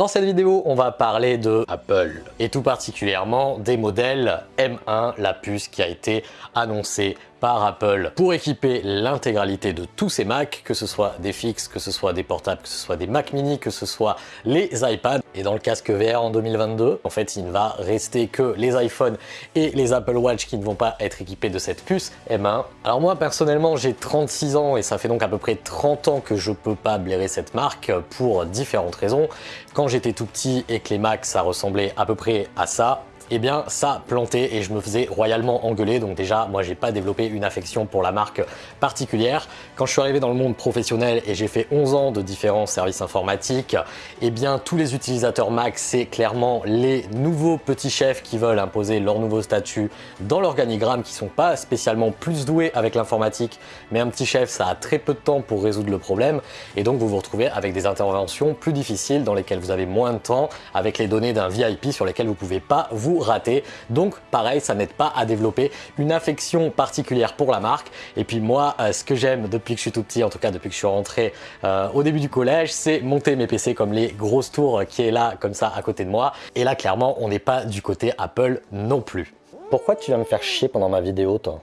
Dans cette vidéo, on va parler de Apple et tout particulièrement des modèles M1, la puce qui a été annoncée par Apple pour équiper l'intégralité de tous ces Macs, que ce soit des fixes, que ce soit des portables, que ce soit des Mac mini, que ce soit les iPads. Et dans le casque VR en 2022, en fait, il ne va rester que les iPhones et les Apple Watch qui ne vont pas être équipés de cette puce M1. Alors moi, personnellement, j'ai 36 ans et ça fait donc à peu près 30 ans que je peux pas blairer cette marque pour différentes raisons. Quand j'étais tout petit et que les Macs, ça ressemblait à peu près à ça, eh bien ça plantait et je me faisais royalement engueuler. Donc déjà, moi j'ai pas développé une affection pour la marque particulière. Quand je suis arrivé dans le monde professionnel et j'ai fait 11 ans de différents services informatiques, eh bien tous les utilisateurs Mac, c'est clairement les nouveaux petits chefs qui veulent imposer leur nouveau statut dans l'organigramme, qui sont pas spécialement plus doués avec l'informatique, mais un petit chef, ça a très peu de temps pour résoudre le problème. Et donc vous vous retrouvez avec des interventions plus difficiles dans lesquelles vous avez moins de temps, avec les données d'un VIP sur lesquelles vous pouvez pas vous raté. Donc pareil, ça n'aide pas à développer une affection particulière pour la marque. Et puis moi, euh, ce que j'aime depuis que je suis tout petit, en tout cas depuis que je suis rentré euh, au début du collège, c'est monter mes PC comme les grosses tours qui est là, comme ça, à côté de moi. Et là, clairement, on n'est pas du côté Apple non plus. Pourquoi tu vas me faire chier pendant ma vidéo, toi?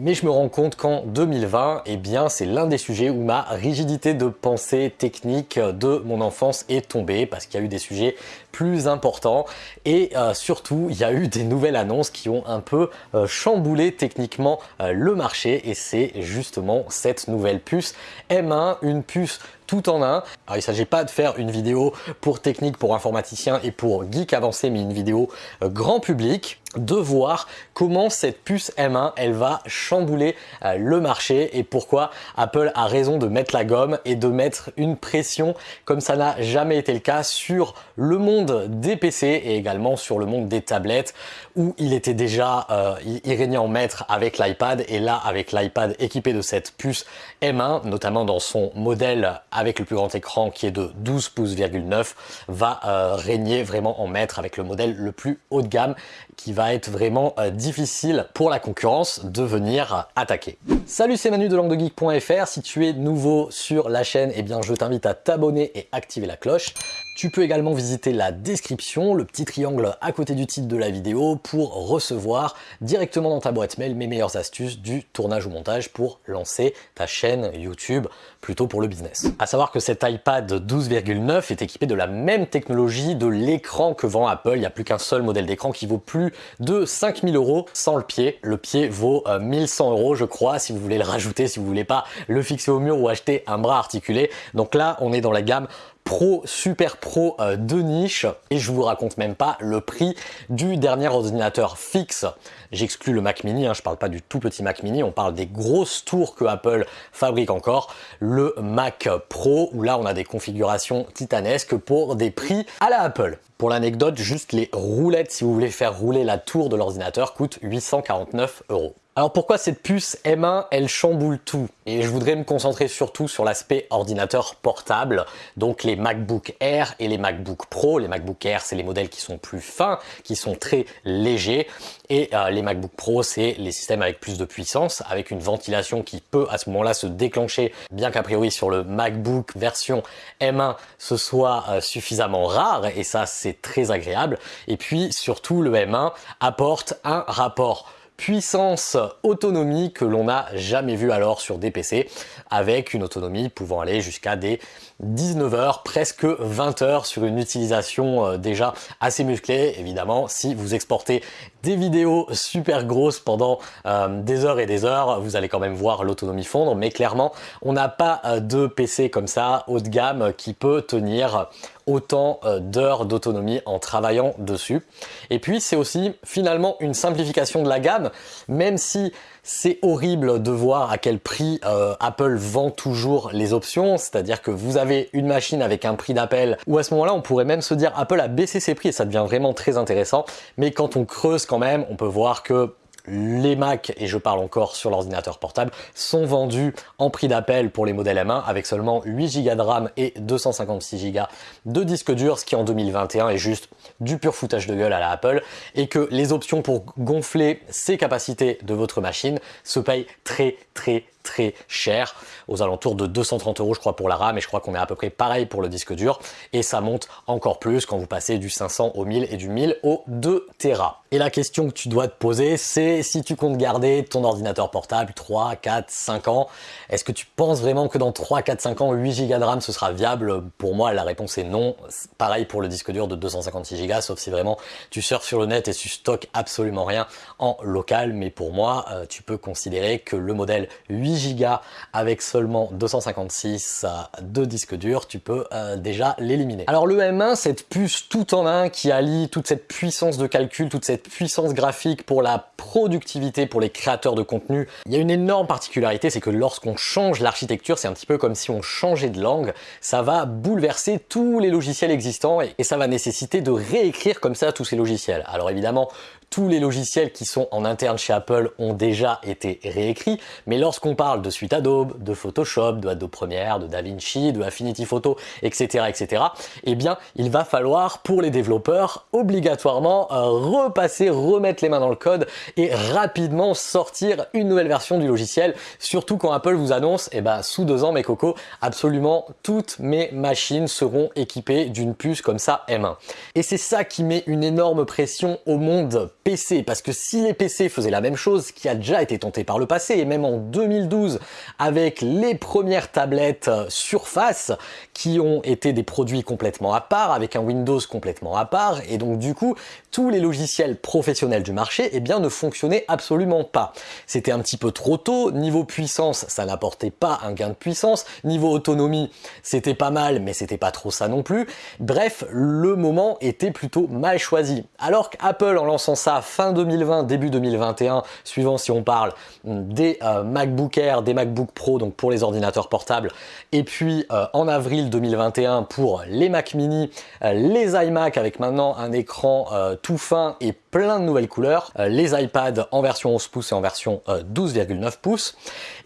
Mais je me rends compte qu'en 2020, eh bien, c'est l'un des sujets où ma rigidité de pensée technique de mon enfance est tombée parce qu'il y a eu des sujets plus importants et euh, surtout, il y a eu des nouvelles annonces qui ont un peu euh, chamboulé techniquement euh, le marché et c'est justement cette nouvelle puce M1, une puce tout en un. Il ne s'agit pas de faire une vidéo pour technique, pour informaticien et pour geek avancé, mais une vidéo grand public de voir comment cette puce M1 elle va chambouler le marché et pourquoi Apple a raison de mettre la gomme et de mettre une pression comme ça n'a jamais été le cas sur le monde des PC et également sur le monde des tablettes où il était déjà, euh, il régnait en maître avec l'iPad et là avec l'iPad équipé de cette puce M1, notamment dans son modèle avec le plus grand écran qui est de 12 pouces,9 va euh, régner vraiment en maître avec le modèle le plus haut de gamme qui va être vraiment euh, difficile pour la concurrence de venir attaquer. Salut, c'est Manu de languedegeek.fr. Si tu es nouveau sur la chaîne, eh bien je t'invite à t'abonner et activer la cloche. Tu peux également visiter la description, le petit triangle à côté du titre de la vidéo pour recevoir directement dans ta boîte mail mes meilleures astuces du tournage ou montage pour lancer ta chaîne YouTube plutôt pour le business. À savoir que cet iPad 12,9 est équipé de la même technologie de l'écran que vend Apple. Il n'y a plus qu'un seul modèle d'écran qui vaut plus de 5000 euros sans le pied. Le pied vaut 1100 euh, euros je crois si vous voulez le rajouter, si vous voulez pas le fixer au mur ou acheter un bras articulé. Donc là on est dans la gamme pro, super pro euh, de niche et je vous raconte même pas le prix du dernier ordinateur fixe. J'exclus le Mac mini, hein, je parle pas du tout petit Mac mini, on parle des grosses tours que Apple fabrique encore. Le Mac Pro où là on a des configurations titanesques pour des prix à la Apple. Pour l'anecdote, juste les roulettes si vous voulez faire rouler la tour de l'ordinateur coûtent 849 euros. Alors pourquoi cette puce M1, elle chamboule tout? Et je voudrais me concentrer surtout sur l'aspect ordinateur portable, donc les MacBook Air et les MacBook Pro. Les MacBook Air, c'est les modèles qui sont plus fins, qui sont très légers, et euh, les MacBook Pro, c'est les systèmes avec plus de puissance, avec une ventilation qui peut à ce moment-là se déclencher, bien qu'a priori sur le MacBook version M1, ce soit euh, suffisamment rare, et ça c'est très agréable. Et puis surtout, le M1 apporte un rapport puissance autonomie que l'on n'a jamais vu alors sur des PC avec une autonomie pouvant aller jusqu'à des 19 heures, presque 20 heures sur une utilisation euh, déjà assez musclée. Évidemment, si vous exportez des vidéos super grosses pendant euh, des heures et des heures, vous allez quand même voir l'autonomie fondre, mais clairement, on n'a pas euh, de PC comme ça, haut de gamme, qui peut tenir autant d'heures d'autonomie en travaillant dessus. Et puis, c'est aussi finalement une simplification de la gamme, même si c'est horrible de voir à quel prix euh, Apple vend toujours les options, c'est-à-dire que vous avez une machine avec un prix d'appel, ou à ce moment-là on pourrait même se dire Apple a baissé ses prix et ça devient vraiment très intéressant, mais quand on creuse quand même, on peut voir que les Mac, et je parle encore sur l'ordinateur portable, sont vendus en prix d'appel pour les modèles M1 avec seulement 8 Go de RAM et 256 Go de disque dur, ce qui en 2021 est juste du pur foutage de gueule à la Apple, et que les options pour gonfler ces capacités de votre machine se payent très très très cher, aux alentours de 230 euros je crois pour la RAM et je crois qu'on est à peu près pareil pour le disque dur et ça monte encore plus quand vous passez du 500 au 1000 et du 1000 au 2 Tera. Et la question que tu dois te poser, c'est si tu comptes garder ton ordinateur portable 3, 4, 5 ans, est-ce que tu penses vraiment que dans 3, 4, 5 ans, 8 Go de RAM ce sera viable? Pour moi, la réponse est non. Pareil pour le disque dur de 256 Go, sauf si vraiment tu surfes sur le net et tu stockes absolument rien en local. Mais pour moi, euh, tu peux considérer que le modèle 8 Go avec seulement 256 de disque dur, tu peux euh, déjà l'éliminer. Alors le M1, cette puce tout en un qui allie toute cette puissance de calcul, toute cette puissance graphique pour la productivité pour les créateurs de contenu. Il y a une énorme particularité, c'est que lorsqu'on change l'architecture, c'est un petit peu comme si on changeait de langue, ça va bouleverser tous les logiciels existants et ça va nécessiter de réécrire comme ça tous ces logiciels. Alors évidemment, tous les logiciels qui sont en interne chez Apple ont déjà été réécrits, mais lorsqu'on parle de suite Adobe, de Photoshop, de Adobe Premiere, de DaVinci, de Affinity Photo, etc., etc., eh bien, il va falloir pour les développeurs obligatoirement euh, repasser, remettre les mains dans le code et rapidement sortir une nouvelle version du logiciel, surtout quand Apple vous annonce, eh ben, sous deux ans, mes cocos, absolument toutes mes machines seront équipées d'une puce comme ça M1. Et c'est ça qui met une énorme pression au monde PC, parce que si les PC faisaient la même chose, qui a déjà été tenté par le passé, et même en 2012, avec les premières tablettes euh, Surface, qui ont été des produits complètement à part, avec un Windows complètement à part, et donc du coup, tous les logiciels professionnels du marché, eh bien, ne fonctionnaient absolument pas. C'était un petit peu trop tôt, niveau puissance, ça n'apportait pas un gain de puissance, niveau autonomie, c'était pas mal, mais c'était pas trop ça non plus. Bref, le moment était plutôt mal choisi. Alors qu'Apple, en lançant ça fin 2020, début 2021, suivant si on parle des euh, MacBook Air, des MacBook Pro, donc pour les ordinateurs portables, et puis euh, en avril 2021 pour les Mac Mini, euh, les iMac avec maintenant un écran tout fin et plein de nouvelles couleurs, les iPads en version 11 pouces et en version 12,9 pouces,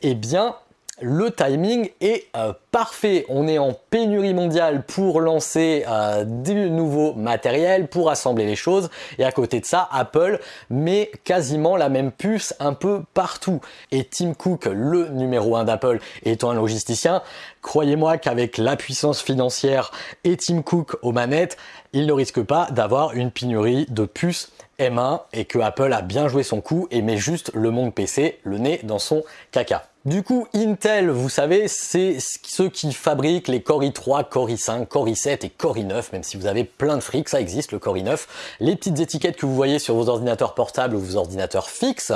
et eh bien le timing est euh, parfait. On est en pénurie mondiale pour lancer euh, du nouveau matériel, pour assembler les choses. Et à côté de ça, Apple met quasiment la même puce un peu partout. Et Tim Cook, le numéro 1 d'Apple, étant un logisticien, croyez-moi qu'avec la puissance financière et Tim Cook aux manettes, il ne risque pas d'avoir une pénurie de puces M1 et que Apple a bien joué son coup et met juste le monde PC le nez dans son caca. Du coup, Intel, vous savez, c'est ceux qui fabriquent les Core i3, Core i5, Core i7 et Core i9, même si vous avez plein de frics, ça existe le Core i9. Les petites étiquettes que vous voyez sur vos ordinateurs portables ou vos ordinateurs fixes,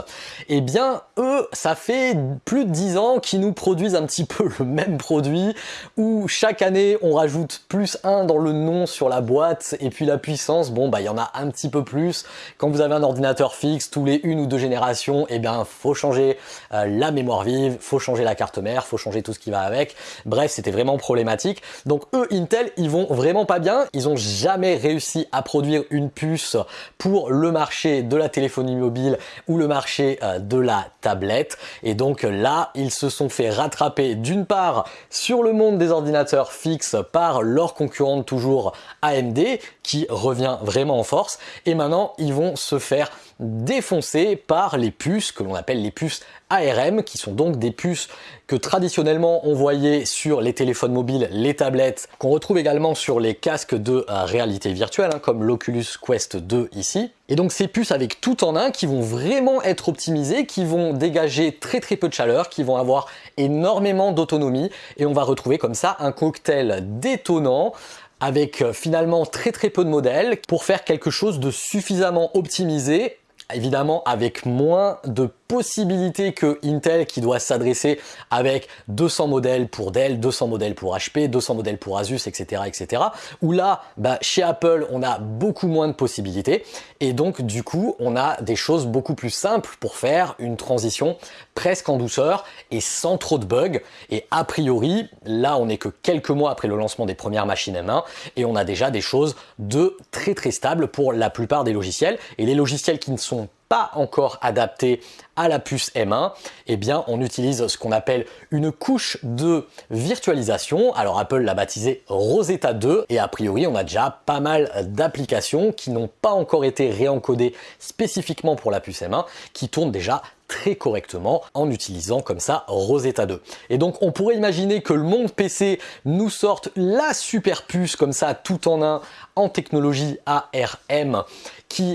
eh bien, eux, ça fait plus de 10 ans qu'ils nous produisent un petit peu le même produit, où chaque année, on rajoute plus 1 dans le nom sur la boîte, et puis la puissance, bon, bah, il y en a un petit peu plus. Quand vous avez un ordinateur fixe, tous les une ou deux générations, eh bien, faut changer euh, la mémoire vive, faut changer la carte mère, faut changer tout ce qui va avec. Bref, c'était vraiment problématique. Donc eux, Intel, ils vont vraiment pas bien. Ils ont jamais réussi à produire une puce pour le marché de la téléphonie mobile ou le marché euh, de la tablette. Et donc là, ils se sont fait rattraper d'une part sur le monde des ordinateurs fixes par leur concurrente toujours AMD qui revient vraiment en force. Et maintenant, ils vont se faire défoncer par les puces que l'on appelle les puces ARM, qui sont donc des puces que traditionnellement on voyait sur les téléphones mobiles, les tablettes, qu'on retrouve également sur les casques de réalité virtuelle, hein, comme l'Oculus Quest 2 ici. Et donc ces puces avec tout en un qui vont vraiment être optimisées, qui vont dégager très très peu de chaleur, qui vont avoir énormément d'autonomie, et on va retrouver comme ça un cocktail détonnant avec euh, finalement très très peu de modèles pour faire quelque chose de suffisamment optimisé évidemment avec moins de possibilités que Intel qui doit s'adresser avec 200 modèles pour Dell, 200 modèles pour HP, 200 modèles pour Asus, etc. etc. Où là, bah, chez Apple, on a beaucoup moins de possibilités et donc du coup, on a des choses beaucoup plus simples pour faire une transition presque en douceur et sans trop de bugs. Et a priori, là, on n'est que quelques mois après le lancement des premières machines M1 et on a déjà des choses de très très stables pour la plupart des logiciels et les logiciels qui ne sont pas encore adapté à la puce M1, eh bien on utilise ce qu'on appelle une couche de virtualisation. Alors Apple l'a baptisé Rosetta 2 et a priori on a déjà pas mal d'applications qui n'ont pas encore été réencodées spécifiquement pour la puce M1 qui tournent déjà très correctement en utilisant comme ça Rosetta 2. Et donc on pourrait imaginer que le monde PC nous sorte la super puce comme ça tout en un en technologie ARM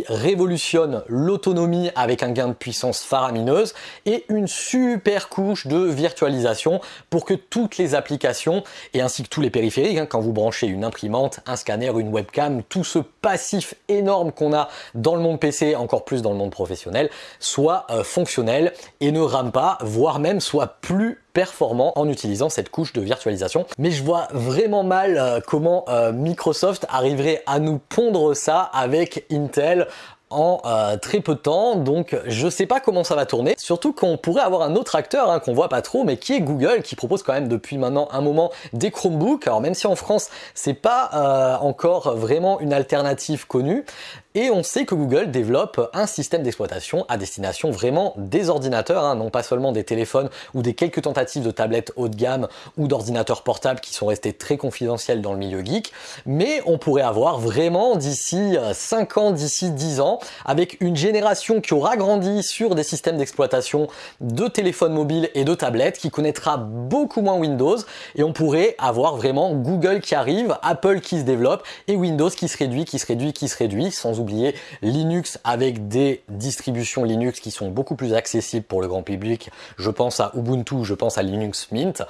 révolutionne l'autonomie avec un gain de puissance faramineuse et une super couche de virtualisation pour que toutes les applications et ainsi que tous les périphériques, hein, quand vous branchez une imprimante, un scanner, une webcam, tout ce passif énorme qu'on a dans le monde PC, encore plus dans le monde professionnel, soit euh, fonctionnel et ne rame pas, voire même soit plus performant en utilisant cette couche de virtualisation. Mais je vois vraiment mal euh, comment euh, Microsoft arriverait à nous pondre ça avec Intel en euh, très peu de temps, donc je sais pas comment ça va tourner, surtout qu'on pourrait avoir un autre acteur hein, qu'on voit pas trop, mais qui est Google, qui propose quand même depuis maintenant un moment des Chromebooks, alors même si en France c'est pas encore vraiment une alternative connue, et on sait que Google développe un système d'exploitation à destination vraiment des ordinateurs, hein, non pas seulement des téléphones ou des quelques tentatives de tablettes haut de gamme ou d'ordinateurs portables qui sont restés très confidentiels dans le milieu geek, mais on pourrait avoir vraiment d'ici 5 euh, ans, d'ici 10 ans, avec une génération qui aura grandi sur des systèmes d'exploitation de téléphones mobiles et de tablettes, qui connaîtra beaucoup moins Windows, et on pourrait avoir vraiment Google qui arrive, Apple qui se développe, et Windows qui se réduit, qui se réduit, qui se réduit, sans Linux avec des distributions Linux qui sont beaucoup plus accessibles pour le grand public. Je pense à Ubuntu, je pense à Linux Mint.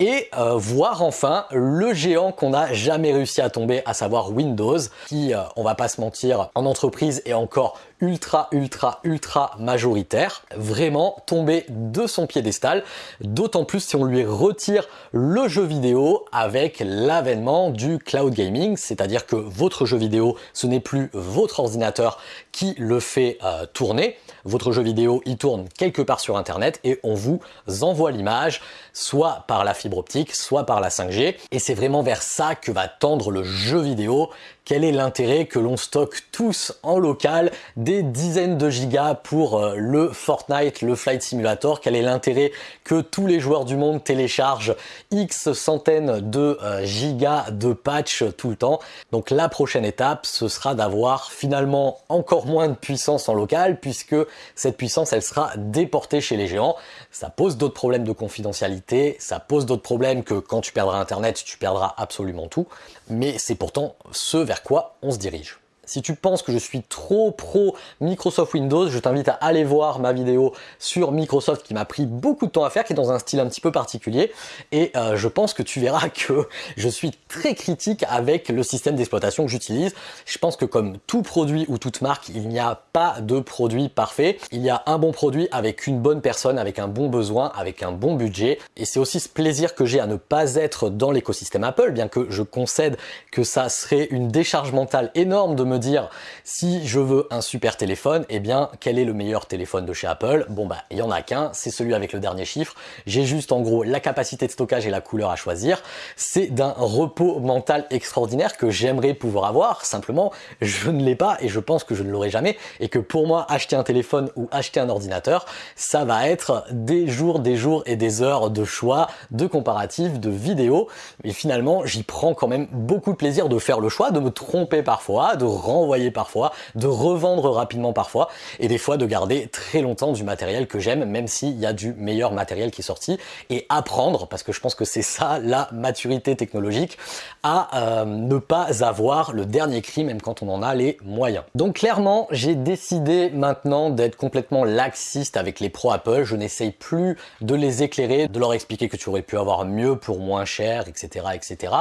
Et euh, voir enfin le géant qu'on n'a jamais réussi à tomber, à savoir Windows, qui, euh, on va pas se mentir, en entreprise est encore ultra ultra ultra majoritaire, vraiment tomber de son piédestal, d'autant plus si on lui retire le jeu vidéo avec l'avènement du cloud gaming, c'est-à-dire que votre jeu vidéo ce n'est plus votre ordinateur qui le fait euh, tourner, votre jeu vidéo il tourne quelque part sur internet et on vous envoie l'image soit par la fibre optique, soit par la 5G et c'est vraiment vers ça que va tendre le jeu vidéo quel est l'intérêt que l'on stocke tous en local des dizaines de gigas pour euh, le Fortnite, le Flight Simulator? Quel est l'intérêt que tous les joueurs du monde téléchargent X centaines de euh, gigas de patch tout le temps? Donc la prochaine étape, ce sera d'avoir finalement encore moins de puissance en local puisque cette puissance, elle sera déportée chez les géants. Ça pose d'autres problèmes de confidentialité, ça pose d'autres problèmes que quand tu perdras Internet, tu perdras absolument tout. Mais c'est pourtant ce vers quoi on se dirige. Si tu penses que je suis trop pro Microsoft Windows, je t'invite à aller voir ma vidéo sur Microsoft qui m'a pris beaucoup de temps à faire, qui est dans un style un petit peu particulier. Et euh, je pense que tu verras que je suis très critique avec le système d'exploitation que j'utilise. Je pense que comme tout produit ou toute marque, il n'y a pas de produit parfait. Il y a un bon produit avec une bonne personne, avec un bon besoin, avec un bon budget. Et c'est aussi ce plaisir que j'ai à ne pas être dans l'écosystème Apple, bien que je concède que ça serait une décharge mentale énorme de me dire si je veux un super téléphone, eh bien quel est le meilleur téléphone de chez Apple? Bon bah il y en a qu'un, c'est celui avec le dernier chiffre. J'ai juste en gros la capacité de stockage et la couleur à choisir. C'est d'un repos mental extraordinaire que j'aimerais pouvoir avoir. Simplement, je ne l'ai pas et je pense que je ne l'aurai jamais et que pour moi acheter un téléphone ou acheter un ordinateur, ça va être des jours, des jours et des heures de choix, de comparatifs, de vidéos. Mais finalement, j'y prends quand même beaucoup de plaisir de faire le choix, de me tromper parfois, de renvoyer parfois, de revendre rapidement parfois, et des fois de garder très longtemps du matériel que j'aime, même s'il y a du meilleur matériel qui est sorti, et apprendre, parce que je pense que c'est ça la maturité technologique, à euh, ne pas avoir le dernier cri, même quand on en a les moyens. Donc clairement, j'ai décidé maintenant d'être complètement laxiste avec les pros Apple, je n'essaye plus de les éclairer, de leur expliquer que tu aurais pu avoir mieux pour moins cher, etc. etc.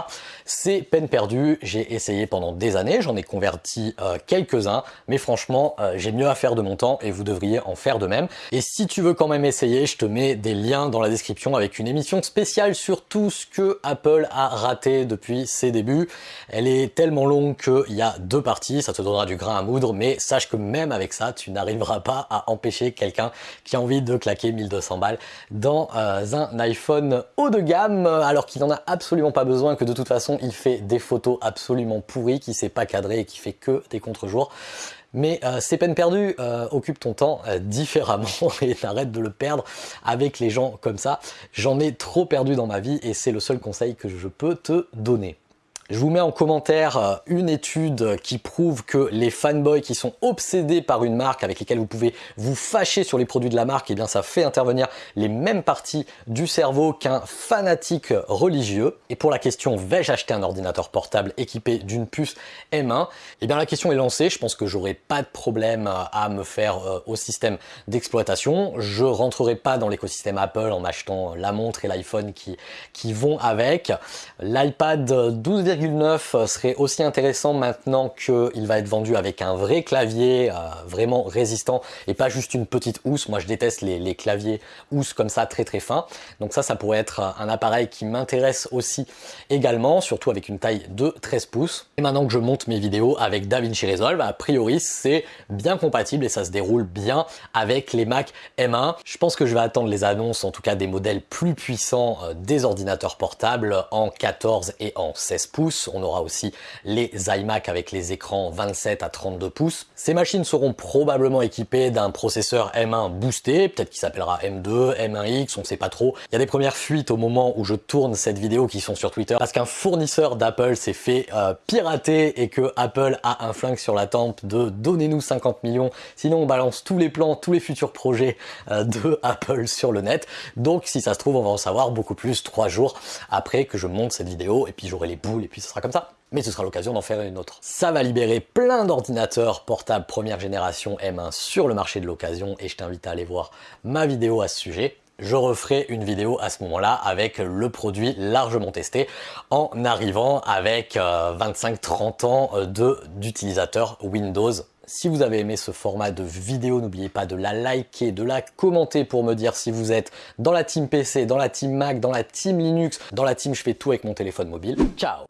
C'est peine perdue, j'ai essayé pendant des années, j'en ai converti euh, quelques-uns, mais franchement, euh, j'ai mieux à faire de mon temps et vous devriez en faire de même. Et si tu veux quand même essayer, je te mets des liens dans la description avec une émission spéciale sur tout ce que Apple a raté depuis ses débuts. Elle est tellement longue qu'il y a deux parties, ça te donnera du grain à moudre, mais sache que même avec ça, tu n'arriveras pas à empêcher quelqu'un qui a envie de claquer 1200 balles dans euh, un iPhone haut de gamme, alors qu'il n'en a absolument pas besoin, que de toute façon, il fait des photos absolument pourries, qui sait pas cadrer et qui fait que des contre-jours. Mais euh, ces peines perdues, euh, occupe ton temps euh, différemment et arrête de le perdre avec les gens comme ça. J'en ai trop perdu dans ma vie et c'est le seul conseil que je peux te donner. Je vous mets en commentaire euh, une étude qui prouve que les fanboys qui sont obsédés par une marque avec lesquels vous pouvez vous fâcher sur les produits de la marque, et eh bien ça fait intervenir les mêmes parties du cerveau qu'un fanatique religieux. Et pour la question vais-je acheter un ordinateur portable équipé d'une puce M1 Et eh bien la question est lancée, je pense que j'aurai pas de problème à me faire euh, au système d'exploitation. Je rentrerai pas dans l'écosystème Apple en achetant la montre et l'iPhone qui, qui vont avec. L'iPad 12 euh, serait aussi intéressant maintenant qu'il va être vendu avec un vrai clavier euh, vraiment résistant et pas juste une petite housse. Moi je déteste les, claviers housses comme ça très très fins. Donc ça, ça pourrait être un appareil qui m'intéresse aussi également, surtout avec une taille de 13 pouces. Et maintenant que je monte mes vidéos avec DaVinci Resolve, a priori c'est bien compatible et ça se déroule bien avec les Mac M1. Je pense que je vais attendre les annonces, en tout cas des modèles plus puissants euh, des ordinateurs portables en 14 et en 16 pouces on aura aussi les iMac avec les écrans 27 à 32 pouces. Ces machines seront probablement équipées d'un processeur M1 boosté, peut-être qu'il s'appellera M2, M1X, on ne sait pas trop. Il y a des premières fuites au moment où je tourne cette vidéo qui sont sur Twitter parce qu'un fournisseur d'Apple s'est fait euh, pirater et que Apple a un flingue sur la tempe de donnez-nous 50 millions, sinon on balance tous les plans, tous les futurs projets euh, de Apple sur le net. Donc si ça se trouve, on va en savoir beaucoup plus trois jours après que je monte cette vidéo et puis j'aurai les boules et puis ce sera comme ça. Mais ce sera l'occasion d'en faire une autre. Ça va libérer plein d'ordinateurs portables première génération M1 sur le marché de l'occasion et je t'invite à aller voir ma vidéo à ce sujet je referai une vidéo à ce moment-là avec le produit largement testé en arrivant avec 25-30 euh, ans euh, d'utilisateurs Windows si vous avez aimé ce format de vidéo, n'oubliez pas de la liker, de la commenter pour me dire si vous êtes dans la team PC, dans la team Mac, dans la team Linux, dans la team je fais tout avec mon téléphone mobile. Ciao